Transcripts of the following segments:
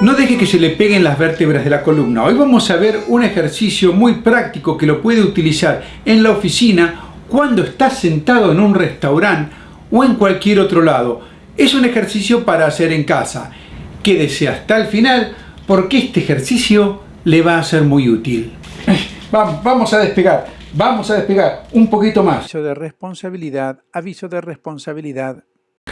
No deje que se le peguen las vértebras de la columna. Hoy vamos a ver un ejercicio muy práctico que lo puede utilizar en la oficina cuando está sentado en un restaurante o en cualquier otro lado. Es un ejercicio para hacer en casa. Quédese hasta el final porque este ejercicio le va a ser muy útil. Vamos a despegar, vamos a despegar un poquito más. Aviso de responsabilidad, aviso de responsabilidad.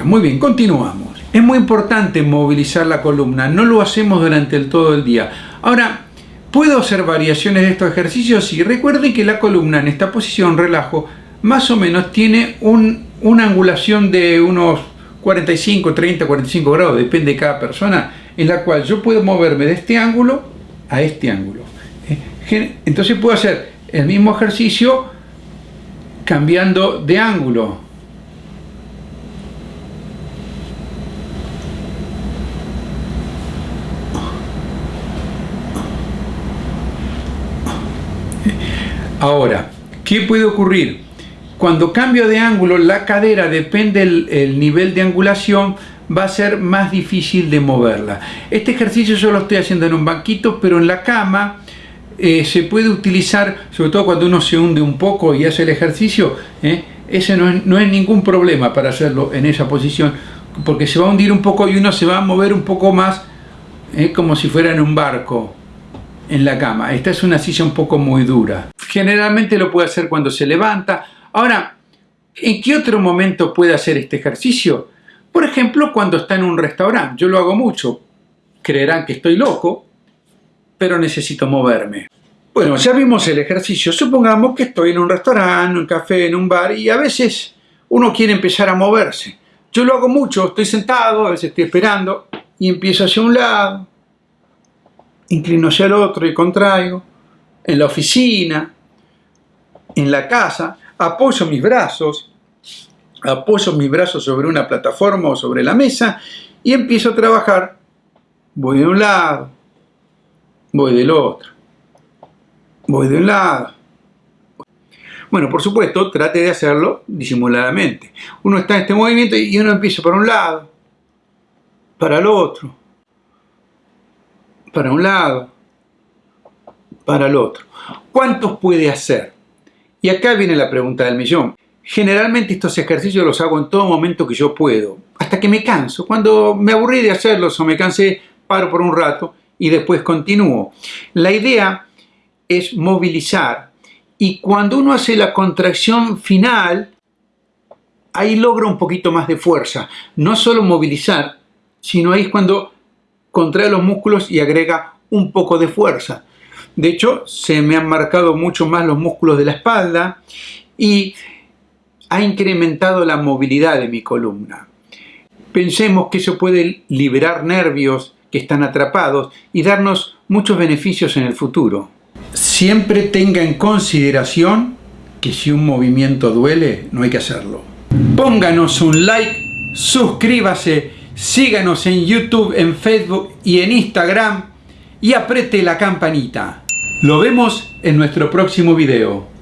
Muy bien, continuamos. Es muy importante movilizar la columna, no lo hacemos durante el todo el día. Ahora, ¿puedo hacer variaciones de estos ejercicios? Sí, recuerden que la columna en esta posición, relajo, más o menos tiene una angulación de unos 45, 30, 45 grados, depende de cada persona, en la cual yo puedo moverme de este ángulo a este ángulo. ¿eh? Entonces puedo hacer el mismo ejercicio cambiando de ángulo. Ahora, ¿qué puede ocurrir? Cuando cambio de ángulo, la cadera, depende del nivel de angulación, va a ser más difícil de moverla. Este ejercicio yo lo estoy haciendo en un banquito, pero en la cama eh, se puede utilizar, sobre todo cuando uno se hunde un poco y hace el ejercicio, eh, ese no es, no es ningún problema para hacerlo en esa posición, porque se va a hundir un poco y uno se va a mover un poco más, eh, como si fuera en un barco en la cama. Esta es una silla un poco muy dura. Generalmente lo puede hacer cuando se levanta. Ahora, ¿en qué otro momento puede hacer este ejercicio? Por ejemplo, cuando está en un restaurante. Yo lo hago mucho. Creerán que estoy loco, pero necesito moverme. Bueno, ya vimos el ejercicio. Supongamos que estoy en un restaurante, en un café, en un bar y a veces uno quiere empezar a moverse. Yo lo hago mucho, estoy sentado, a veces estoy esperando y empiezo hacia un lado, inclino hacia el otro y contraigo, en la oficina, en la casa, apoyo mis brazos, apoyo mis brazos sobre una plataforma o sobre la mesa y empiezo a trabajar. Voy de un lado, voy del otro, voy de un lado. Bueno, por supuesto, trate de hacerlo disimuladamente. Uno está en este movimiento y uno empieza por un lado, para el otro, para un lado, para el otro. ¿Cuántos puede hacer? Y acá viene la pregunta del millón. Generalmente estos ejercicios los hago en todo momento que yo puedo, hasta que me canso. Cuando me aburrí de hacerlos o me cansé, paro por un rato y después continúo. La idea es movilizar y cuando uno hace la contracción final, ahí logra un poquito más de fuerza. No solo movilizar, sino ahí es cuando contrae los músculos y agrega un poco de fuerza. De hecho, se me han marcado mucho más los músculos de la espalda y ha incrementado la movilidad de mi columna. Pensemos que eso puede liberar nervios que están atrapados y darnos muchos beneficios en el futuro. Siempre tenga en consideración que si un movimiento duele, no hay que hacerlo. Pónganos un like, suscríbase síganos en YouTube, en Facebook y en Instagram y apriete la campanita. Lo vemos en nuestro próximo video.